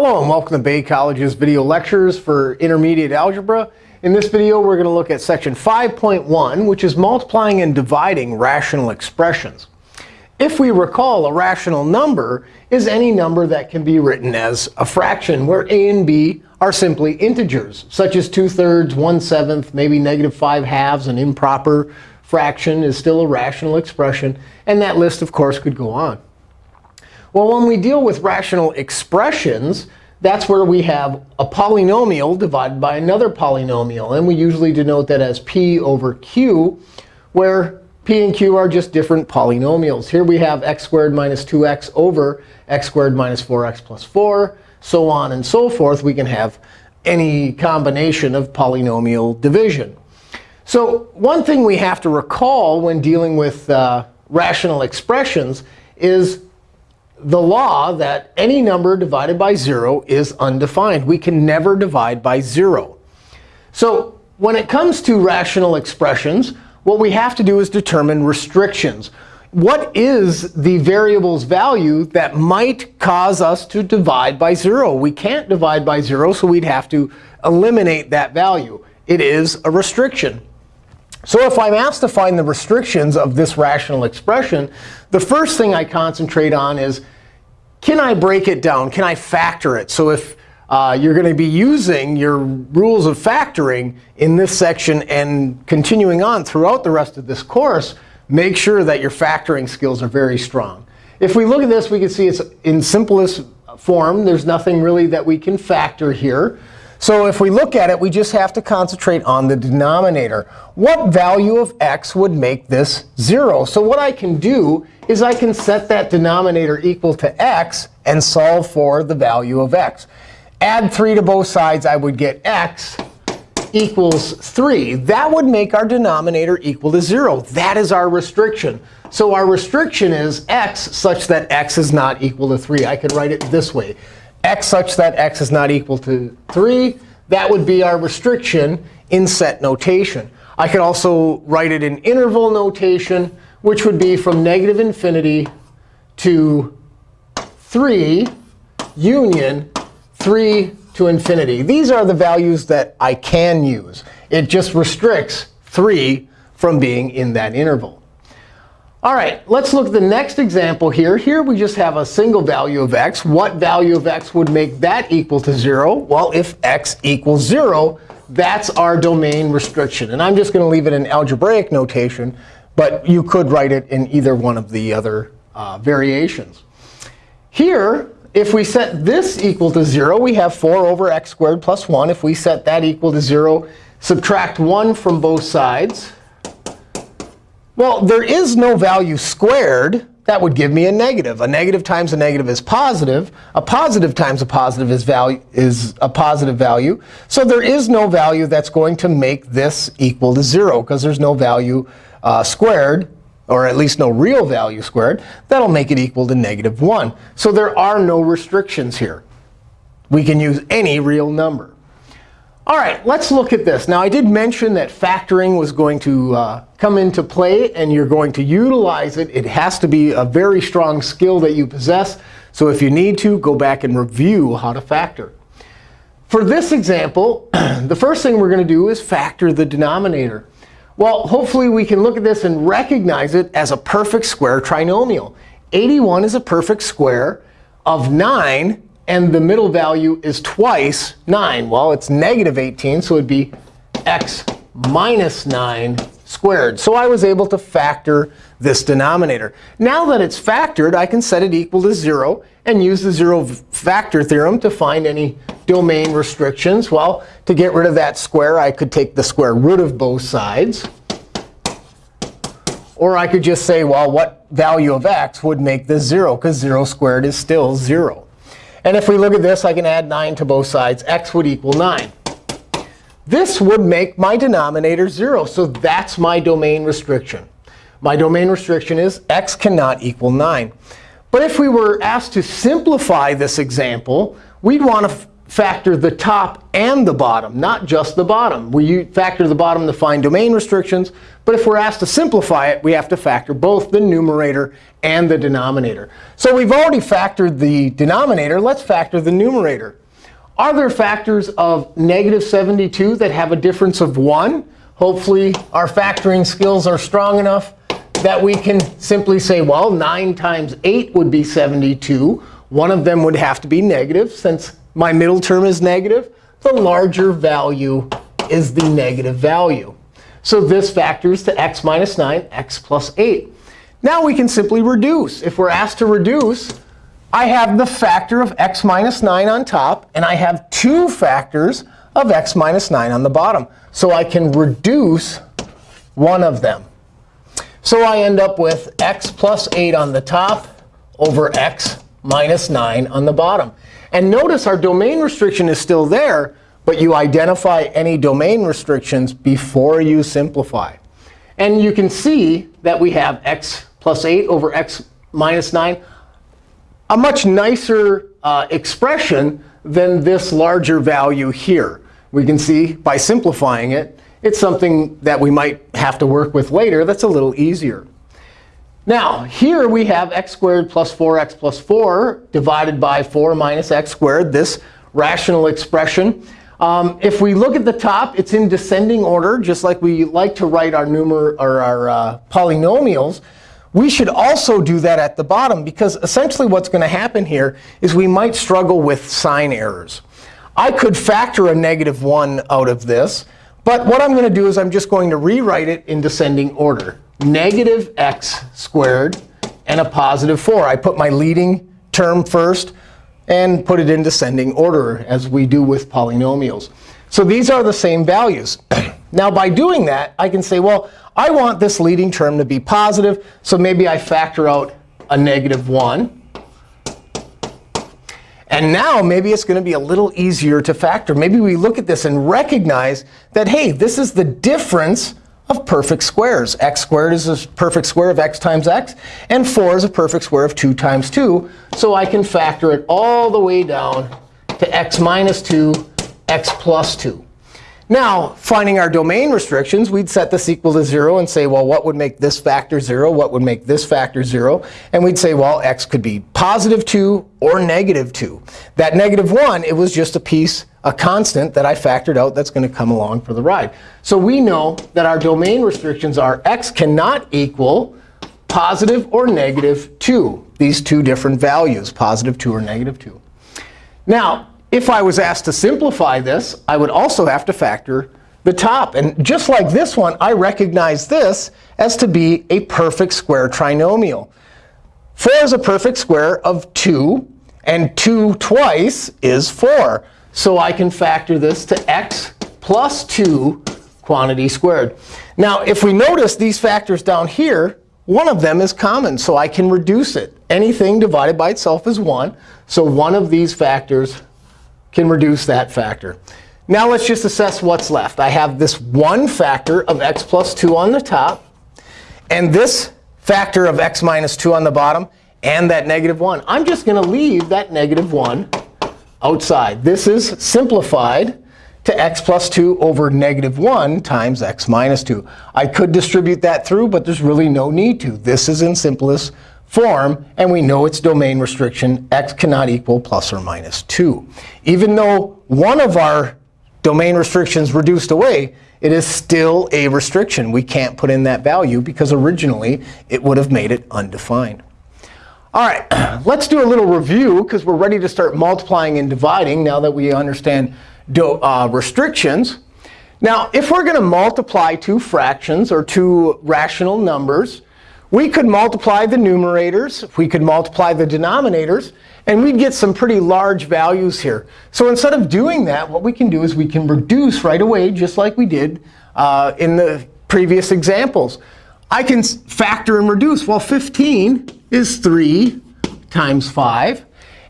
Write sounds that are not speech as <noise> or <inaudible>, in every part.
Hello, and welcome to Bay College's video lectures for intermediate algebra. In this video, we're going to look at section 5.1, which is multiplying and dividing rational expressions. If we recall, a rational number is any number that can be written as a fraction, where a and b are simply integers, such as 2 thirds, 1 seventh, maybe negative 5 halves. An improper fraction is still a rational expression. And that list, of course, could go on. Well, when we deal with rational expressions, that's where we have a polynomial divided by another polynomial. And we usually denote that as p over q, where p and q are just different polynomials. Here we have x squared minus 2x over x squared minus 4x plus 4, so on and so forth. We can have any combination of polynomial division. So one thing we have to recall when dealing with uh, rational expressions is the law that any number divided by 0 is undefined. We can never divide by 0. So when it comes to rational expressions, what we have to do is determine restrictions. What is the variable's value that might cause us to divide by 0? We can't divide by 0, so we'd have to eliminate that value. It is a restriction. So if I'm asked to find the restrictions of this rational expression, the first thing I concentrate on is, can I break it down? Can I factor it? So if uh, you're going to be using your rules of factoring in this section and continuing on throughout the rest of this course, make sure that your factoring skills are very strong. If we look at this, we can see it's in simplest form. There's nothing really that we can factor here. So if we look at it, we just have to concentrate on the denominator. What value of x would make this 0? So what I can do is I can set that denominator equal to x and solve for the value of x. Add 3 to both sides, I would get x equals 3. That would make our denominator equal to 0. That is our restriction. So our restriction is x such that x is not equal to 3. I could write it this way x such that x is not equal to 3. That would be our restriction in set notation. I could also write it in interval notation, which would be from negative infinity to 3 union 3 to infinity. These are the values that I can use. It just restricts 3 from being in that interval. All right, let's look at the next example here. Here we just have a single value of x. What value of x would make that equal to 0? Well, if x equals 0, that's our domain restriction. And I'm just going to leave it in algebraic notation. But you could write it in either one of the other uh, variations. Here, if we set this equal to 0, we have 4 over x squared plus 1. If we set that equal to 0, subtract 1 from both sides. Well, there is no value squared. That would give me a negative. A negative times a negative is positive. A positive times a positive is, value, is a positive value. So there is no value that's going to make this equal to 0, because there's no value uh, squared, or at least no real value squared. That'll make it equal to negative 1. So there are no restrictions here. We can use any real number. All right, let's look at this. Now, I did mention that factoring was going to uh, come into play, and you're going to utilize it. It has to be a very strong skill that you possess. So if you need to, go back and review how to factor. For this example, <clears throat> the first thing we're going to do is factor the denominator. Well, hopefully we can look at this and recognize it as a perfect square trinomial. 81 is a perfect square of 9 and the middle value is twice 9. Well, it's negative 18, so it would be x minus 9 squared. So I was able to factor this denominator. Now that it's factored, I can set it equal to 0 and use the zero factor theorem to find any domain restrictions. Well, to get rid of that square, I could take the square root of both sides. Or I could just say, well, what value of x would make this 0? Because 0 squared is still 0. And if we look at this, I can add 9 to both sides. x would equal 9. This would make my denominator 0. So that's my domain restriction. My domain restriction is x cannot equal 9. But if we were asked to simplify this example, we'd want to factor the top and the bottom, not just the bottom. We factor the bottom to find domain restrictions. But if we're asked to simplify it, we have to factor both the numerator and the denominator. So we've already factored the denominator. Let's factor the numerator. Are there factors of negative 72 that have a difference of 1? Hopefully, our factoring skills are strong enough that we can simply say, well, 9 times 8 would be 72. One of them would have to be negative. Since my middle term is negative, the larger value is the negative value. So this factors to x minus 9, x plus 8. Now we can simply reduce. If we're asked to reduce, I have the factor of x minus 9 on top, and I have two factors of x minus 9 on the bottom. So I can reduce one of them. So I end up with x plus 8 on the top over x minus 9 on the bottom. And notice our domain restriction is still there, but you identify any domain restrictions before you simplify. And you can see that we have x plus 8 over x minus 9, a much nicer uh, expression than this larger value here. We can see by simplifying it, it's something that we might have to work with later that's a little easier. Now, here we have x squared plus 4x plus 4 divided by 4 minus x squared, this rational expression. Um, if we look at the top, it's in descending order, just like we like to write our, numer or our uh, polynomials. We should also do that at the bottom, because essentially what's going to happen here is we might struggle with sign errors. I could factor a negative 1 out of this. But what I'm going to do is I'm just going to rewrite it in descending order negative x squared and a positive 4. I put my leading term first and put it in descending order, as we do with polynomials. So these are the same values. <clears throat> now, by doing that, I can say, well, I want this leading term to be positive. So maybe I factor out a negative 1. And now maybe it's going to be a little easier to factor. Maybe we look at this and recognize that, hey, this is the difference of perfect squares. x squared is a perfect square of x times x. And 4 is a perfect square of 2 times 2. So I can factor it all the way down to x minus 2, x plus 2. Now, finding our domain restrictions, we'd set this equal to 0 and say, well, what would make this factor 0? What would make this factor 0? And we'd say, well, x could be positive 2 or negative 2. That negative 1, it was just a piece, a constant that I factored out that's going to come along for the ride. So we know that our domain restrictions are x cannot equal positive or negative 2, these two different values, positive 2 or negative 2. Now, if I was asked to simplify this, I would also have to factor the top. And just like this one, I recognize this as to be a perfect square trinomial. 4 is a perfect square of 2, and 2 twice is 4. So I can factor this to x plus 2 quantity squared. Now, if we notice these factors down here, one of them is common. So I can reduce it. Anything divided by itself is 1. So one of these factors can reduce that factor. Now let's just assess what's left. I have this one factor of x plus 2 on the top, and this factor of x minus 2 on the bottom, and that negative 1. I'm just going to leave that negative 1 outside. This is simplified to x plus 2 over negative 1 times x minus 2. I could distribute that through, but there's really no need to. This is in simplest form, and we know its domain restriction, x cannot equal plus or minus 2. Even though one of our domain restrictions reduced away, it is still a restriction. We can't put in that value because originally it would have made it undefined. All right, <clears throat> let's do a little review because we're ready to start multiplying and dividing now that we understand uh, restrictions. Now, if we're going to multiply two fractions or two rational numbers, we could multiply the numerators. We could multiply the denominators. And we'd get some pretty large values here. So instead of doing that, what we can do is we can reduce right away, just like we did uh, in the previous examples. I can factor and reduce. Well, 15 is 3 times 5.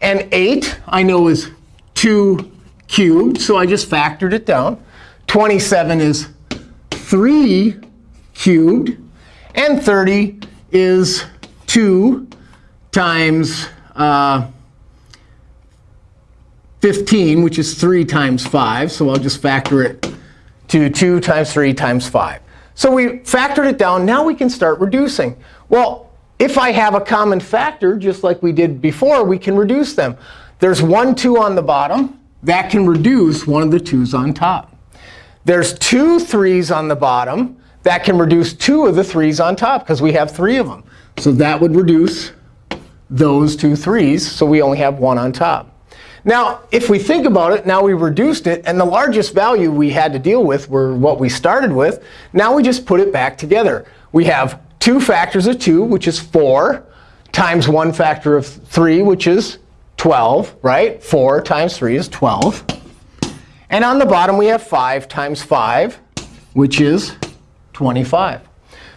And 8, I know, is 2 cubed. So I just factored it down. 27 is 3 cubed. And 30 is 2 times uh, 15, which is 3 times 5. So I'll just factor it to 2 times 3 times 5. So we factored it down. Now we can start reducing. Well, if I have a common factor, just like we did before, we can reduce them. There's one 2 on the bottom. That can reduce one of the 2's on top. There's two 3's on the bottom. That can reduce two of the 3's on top, because we have three of them. So that would reduce those two 3's. So we only have one on top. Now, if we think about it, now we reduced it. And the largest value we had to deal with were what we started with. Now we just put it back together. We have two factors of 2, which is 4, times one factor of 3, which is 12, right? 4 times 3 is 12. And on the bottom, we have 5 times 5, which is 25.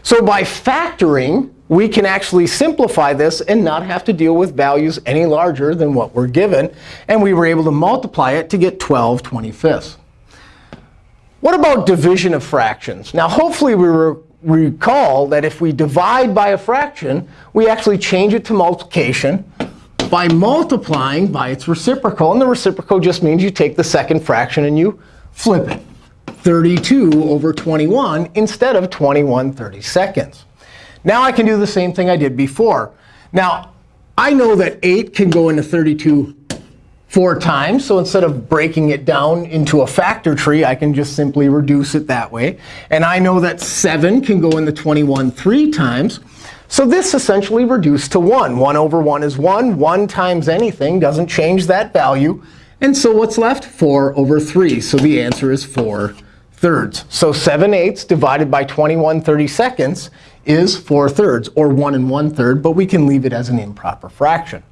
So by factoring, we can actually simplify this and not have to deal with values any larger than what we're given. And we were able to multiply it to get 12 25ths. What about division of fractions? Now, hopefully, we re recall that if we divide by a fraction, we actually change it to multiplication by multiplying by its reciprocal. And the reciprocal just means you take the second fraction and you flip it. 32 over 21 instead of 21 32nds. Now I can do the same thing I did before. Now, I know that 8 can go into 32 four times. So instead of breaking it down into a factor tree, I can just simply reduce it that way. And I know that 7 can go into 21 three times. So this essentially reduced to 1. 1 over 1 is 1. 1 times anything doesn't change that value. And so what's left? 4 over 3. So the answer is 4 thirds. So 7 eighths divided by 21 32nds is 4 thirds, or 1 and 1 third. But we can leave it as an improper fraction.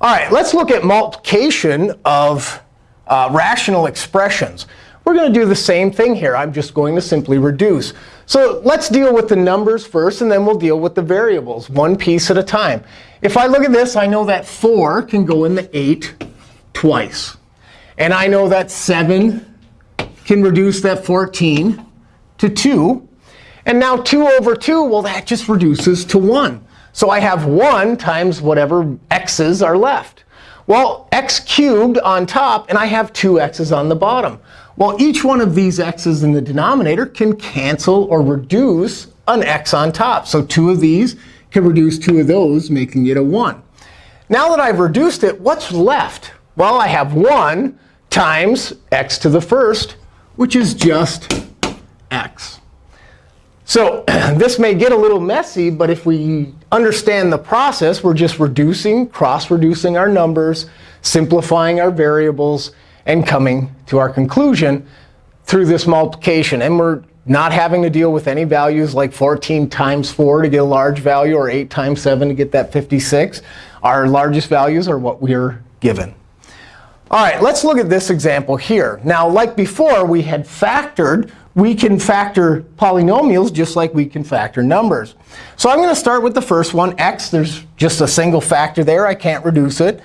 All right, let's look at multiplication of uh, rational expressions. We're going to do the same thing here. I'm just going to simply reduce. So let's deal with the numbers first, and then we'll deal with the variables, one piece at a time. If I look at this, I know that 4 can go in the 8 twice. And I know that 7 can reduce that 14 to 2. And now 2 over 2, well, that just reduces to 1. So I have 1 times whatever x's are left. Well, x cubed on top, and I have two x's on the bottom. Well, each one of these x's in the denominator can cancel or reduce an x on top. So two of these can reduce two of those, making it a 1. Now that I've reduced it, what's left? Well, I have 1 times x to the first, which is just x. So <clears throat> this may get a little messy, but if we understand the process, we're just reducing, cross-reducing our numbers, simplifying our variables, and coming to our conclusion through this multiplication. And we're not having to deal with any values like 14 times 4 to get a large value or 8 times 7 to get that 56. Our largest values are what we are given. All right, let's look at this example here. Now, like before, we had factored. We can factor polynomials just like we can factor numbers. So I'm going to start with the first one, x. There's just a single factor there. I can't reduce it.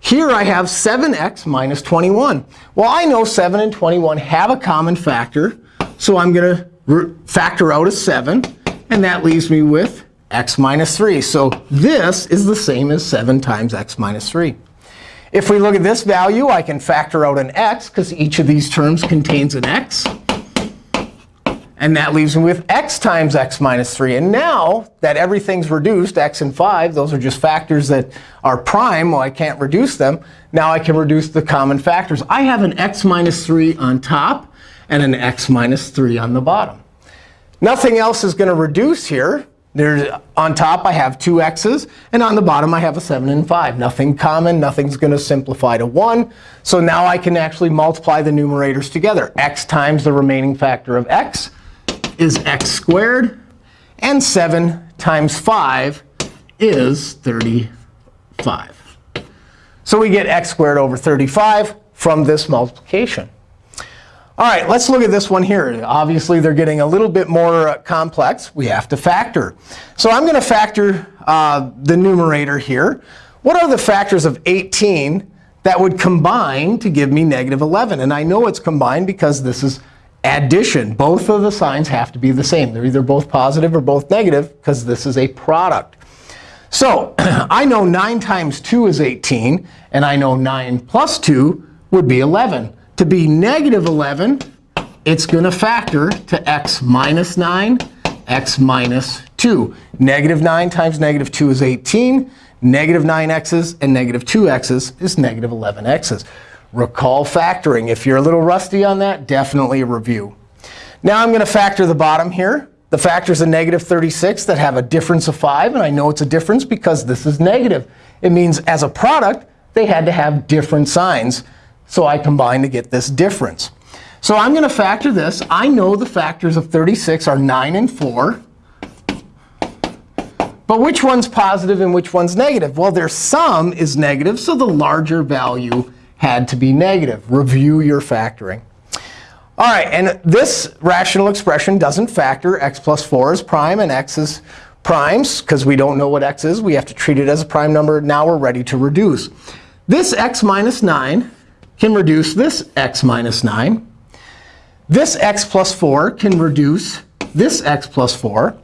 Here I have 7x minus 21. Well, I know 7 and 21 have a common factor. So I'm going to factor out a 7. And that leaves me with x minus 3. So this is the same as 7 times x minus 3. If we look at this value, I can factor out an x, because each of these terms contains an x. And that leaves me with x times x minus 3. And now that everything's reduced, x and 5, those are just factors that are prime. Well, I can't reduce them. Now I can reduce the common factors. I have an x minus 3 on top and an x minus 3 on the bottom. Nothing else is going to reduce here. There's, on top, I have two x's. And on the bottom, I have a 7 and 5. Nothing common. Nothing's going to simplify to 1. So now I can actually multiply the numerators together. x times the remaining factor of x is x squared. And 7 times 5 is 35. So we get x squared over 35 from this multiplication. All right, let's look at this one here. Obviously, they're getting a little bit more uh, complex. We have to factor. So I'm going to factor uh, the numerator here. What are the factors of 18 that would combine to give me negative 11? And I know it's combined because this is addition. Both of the signs have to be the same. They're either both positive or both negative because this is a product. So <clears throat> I know 9 times 2 is 18, and I know 9 plus 2 would be 11. To be negative 11, it's going to factor to x minus 9, x minus 2. Negative 9 times negative 2 is 18. Negative 9x's and negative 2x's is negative 11x's. Recall factoring. If you're a little rusty on that, definitely a review. Now I'm going to factor the bottom here. The factors of negative 36 that have a difference of 5. And I know it's a difference because this is negative. It means as a product, they had to have different signs. So I combine to get this difference. So I'm going to factor this. I know the factors of 36 are 9 and 4. But which one's positive and which one's negative? Well, their sum is negative, so the larger value had to be negative. Review your factoring. All right, and this rational expression doesn't factor x plus 4 is prime and x is primes. Because we don't know what x is, we have to treat it as a prime number. Now we're ready to reduce. This x minus 9 can reduce this x minus 9. This x plus 4 can reduce this x plus 4.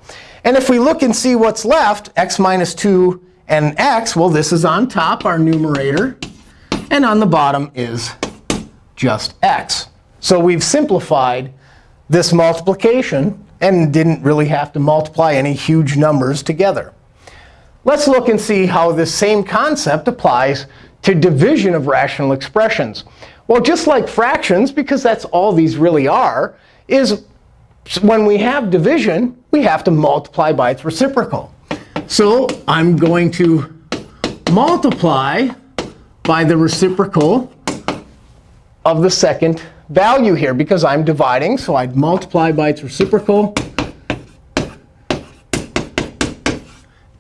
And if we look and see what's left, x minus 2 and x, well, this is on top, our numerator. And on the bottom is just x. So we've simplified this multiplication and didn't really have to multiply any huge numbers together. Let's look and see how this same concept applies to division of rational expressions. Well, just like fractions, because that's all these really are, is when we have division, we have to multiply by its reciprocal. So I'm going to multiply by the reciprocal of the second value here, because I'm dividing. So I'd multiply by its reciprocal.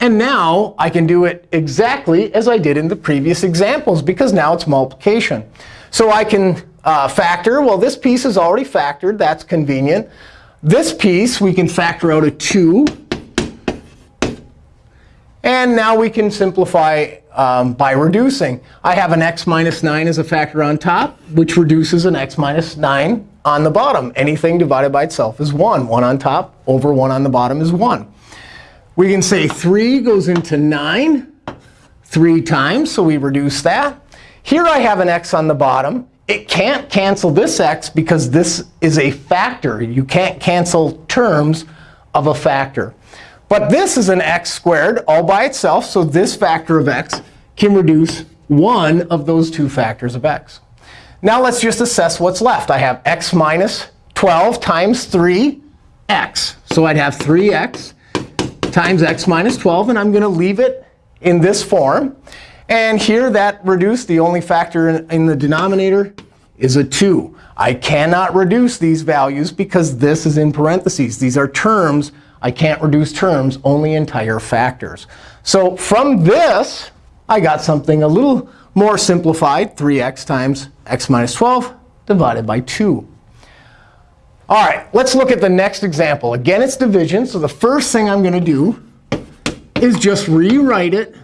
And now I can do it exactly as I did in the previous examples, because now it's multiplication. So I can uh, factor. Well, this piece is already factored. That's convenient. This piece, we can factor out a 2. And now we can simplify um, by reducing. I have an x minus 9 as a factor on top, which reduces an x minus 9 on the bottom. Anything divided by itself is 1. 1 on top over 1 on the bottom is 1. We can say 3 goes into 9 three times, so we reduce that. Here I have an x on the bottom it can't cancel this x because this is a factor. You can't cancel terms of a factor. But this is an x squared all by itself. So this factor of x can reduce one of those two factors of x. Now let's just assess what's left. I have x minus 12 times 3x. So I'd have 3x times x minus 12. And I'm going to leave it in this form. And here that reduced, the only factor in, in the denominator is a 2. I cannot reduce these values because this is in parentheses. These are terms. I can't reduce terms, only entire factors. So from this, I got something a little more simplified, 3x times x minus 12 divided by 2. All right, let's look at the next example. Again, it's division. So the first thing I'm going to do is just rewrite it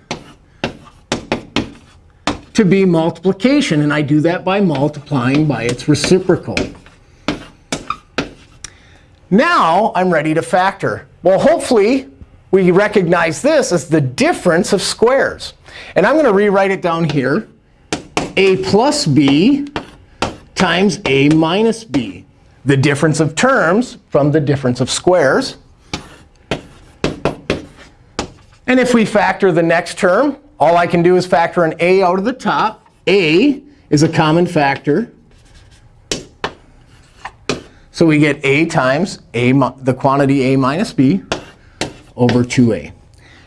to be multiplication. And I do that by multiplying by its reciprocal. Now I'm ready to factor. Well, hopefully, we recognize this as the difference of squares. And I'm going to rewrite it down here. a plus b times a minus b. The difference of terms from the difference of squares. And if we factor the next term, all I can do is factor an a out of the top. a is a common factor. So we get a times a, the quantity a minus b over 2a.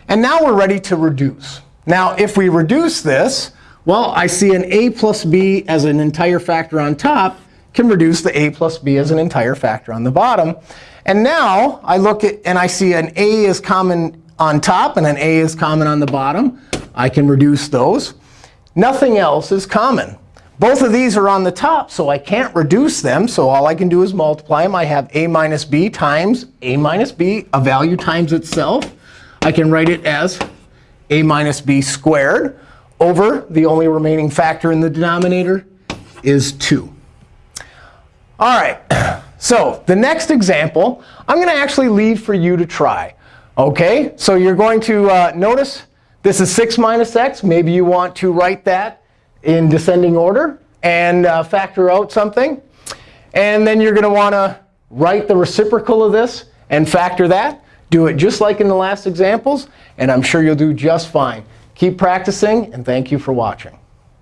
And now we're ready to reduce. Now, if we reduce this, well, I see an a plus b as an entire factor on top can reduce the a plus b as an entire factor on the bottom. And now I look at and I see an a is common on top and an a is common on the bottom. I can reduce those. Nothing else is common. Both of these are on the top, so I can't reduce them. So all I can do is multiply them. I have a minus b times a minus b, a value times itself. I can write it as a minus b squared over the only remaining factor in the denominator is 2. All right, <clears throat> so the next example, I'm going to actually leave for you to try. OK, so you're going to uh, notice This is 6 minus x. Maybe you want to write that in descending order and uh, factor out something. And then you're going to want to write the reciprocal of this and factor that. Do it just like in the last examples, and I'm sure you'll do just fine. Keep practicing, and thank you for watching.